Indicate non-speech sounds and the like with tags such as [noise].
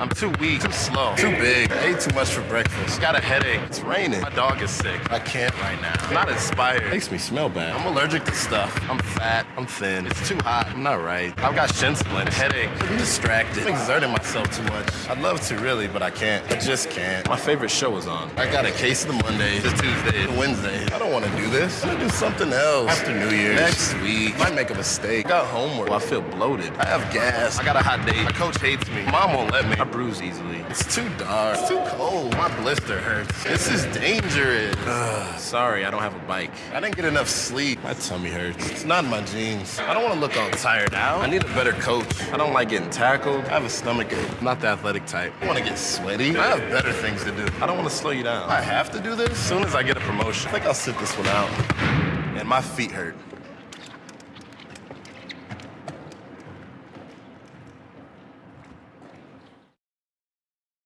I'm too weak, too slow, too big. I ate too much for breakfast. Got a headache. It's raining. My dog is sick. I can't right now. I'm not inspired. Makes me smell bad. I'm allergic to stuff. I'm fat. I'm thin. It's too hot. I'm not right. I've got shin splints, headache. I'm distracted. I'm exerting myself too much. I'd love to really, but I can't. I just can't. My favorite show is on. I got a case of the Mondays, the Tuesdays, the Wednesdays. I don't want to do this. I'm gonna do something else. After New Year's. Next week. Might make a mistake. Got homework. Well, I feel bloated. I have gas. I got a hot date. My coach hates me. Mom won't let me. I bruise easily. It's too dark. It's too cold. My blister hurts. This is dangerous. Ugh, [sighs] sorry, I don't have a bike. I didn't get enough sleep. My tummy hurts. It's not in my genes. I don't want to look all tired out. I need a better coach. I don't like getting tackled. I have a stomach ache. I'm not the athletic type. I want to get sweaty. I have better things to do. I don't want to slow you down. I have to do this as soon as I get a promotion. I think I'll sit this one out. And my feet hurt.